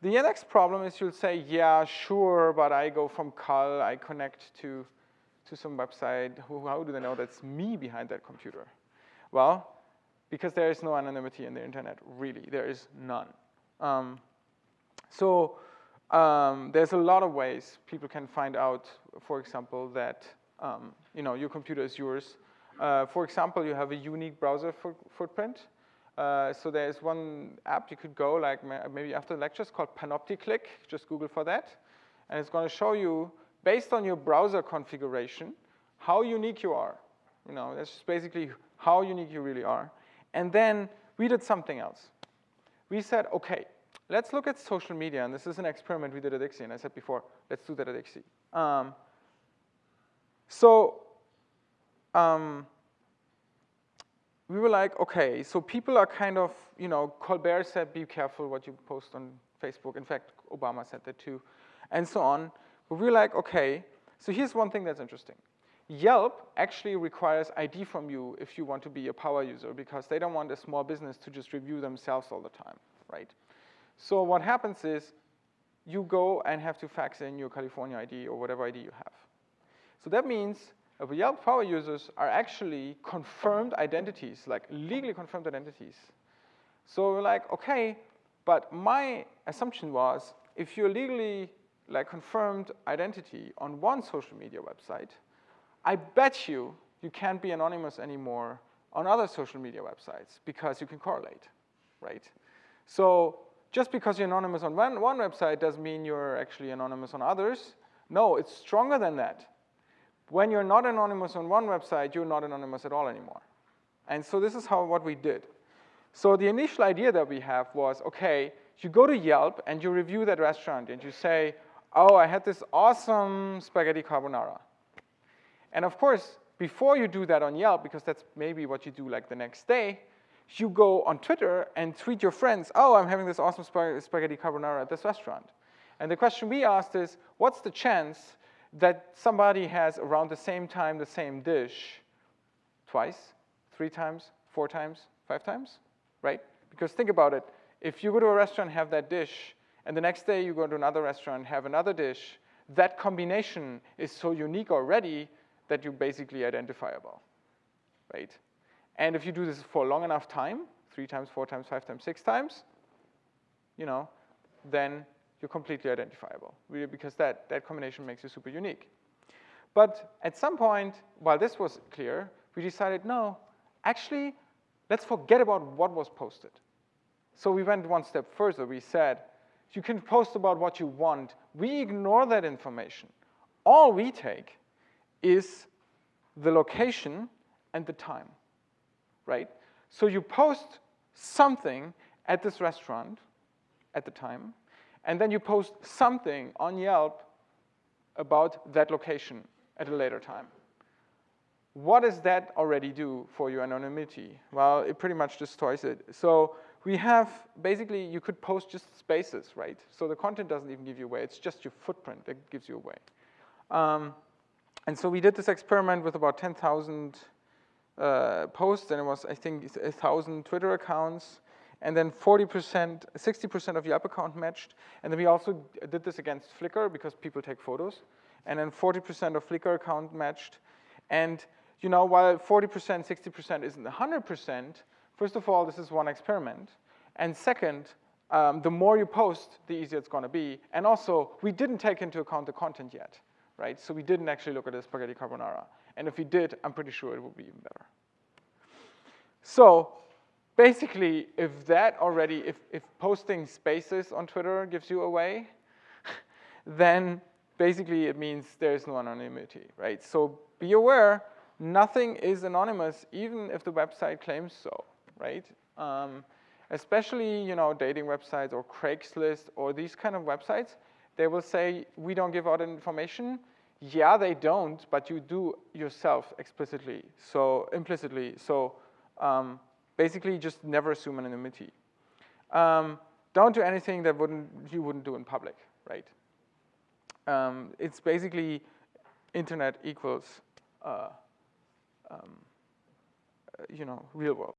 The next problem is you'll say, yeah, sure, but I go from Cal, I connect to, to some website. How do they know that's me behind that computer? Well, because there is no anonymity in the internet, really, there is none. Um, so um, there's a lot of ways people can find out, for example, that um, you know, your computer is yours. Uh, for example, you have a unique browser footprint. Uh, so there's one app you could go, like maybe after the lectures called Panopticlick. Just Google for that. And it's going to show you, based on your browser configuration, how unique you are. You know, that's just basically how unique you really are. And then we did something else. We said, okay, let's look at social media. And this is an experiment we did at ICSI. And I said before, let's do that at ICSI. Um, so um, we were like, okay, so people are kind of, you know, Colbert said, be careful what you post on Facebook. In fact, Obama said that too, and so on. But we were like, okay, so here's one thing that's interesting. Yelp actually requires ID from you if you want to be a power user because they don't want a small business to just review themselves all the time, right? So what happens is you go and have to fax in your California ID or whatever ID you have. So that means uh, Yelp power users are actually confirmed identities, like legally confirmed identities. So we're like, okay, but my assumption was if you're legally like confirmed identity on one social media website, I bet you you can't be anonymous anymore on other social media websites because you can correlate, right? So just because you're anonymous on one, one website doesn't mean you're actually anonymous on others. No, it's stronger than that when you're not anonymous on one website, you're not anonymous at all anymore. And so this is how what we did. So the initial idea that we have was, okay, you go to Yelp and you review that restaurant and you say, oh, I had this awesome spaghetti carbonara. And of course, before you do that on Yelp, because that's maybe what you do like the next day, you go on Twitter and tweet your friends, oh, I'm having this awesome spaghetti carbonara at this restaurant. And the question we asked is, what's the chance that somebody has around the same time the same dish twice, three times, four times, five times, right? Because think about it. If you go to a restaurant have that dish, and the next day you go to another restaurant have another dish, that combination is so unique already that you're basically identifiable, right? And if you do this for a long enough time, three times, four times, five times, six times, you know, then you're completely identifiable, because that, that combination makes you super unique. But at some point, while this was clear, we decided, no, actually, let's forget about what was posted. So we went one step further. We said, you can post about what you want. We ignore that information. All we take is the location and the time, right? So you post something at this restaurant at the time, and then you post something on Yelp about that location at a later time. What does that already do for your anonymity? Well, it pretty much destroys it. So we have, basically, you could post just spaces, right? So the content doesn't even give you away. It's just your footprint that gives you away. Um, and so we did this experiment with about 10,000 uh, posts, and it was, I think, 1,000 Twitter accounts, and then 40%, 60% of Yelp account matched. And then we also did this against Flickr because people take photos. And then 40% of Flickr account matched. And you know, while 40%, 60% isn't 100%, first of all, this is one experiment. And second, um, the more you post, the easier it's gonna be. And also, we didn't take into account the content yet, right? So we didn't actually look at the spaghetti carbonara. And if we did, I'm pretty sure it would be even better. So basically, if that already, if, if posting spaces on Twitter gives you away, then basically it means there's no anonymity, right? So be aware, nothing is anonymous, even if the website claims so, right? Um, especially, you know, dating websites or Craigslist or these kind of websites, they will say, we don't give out information. Yeah, they don't, but you do yourself explicitly, so implicitly. So um, basically just never assume anonymity. Um, don't do anything that wouldn't, you wouldn't do in public, right? Um, it's basically internet equals, uh, um, you know, real world.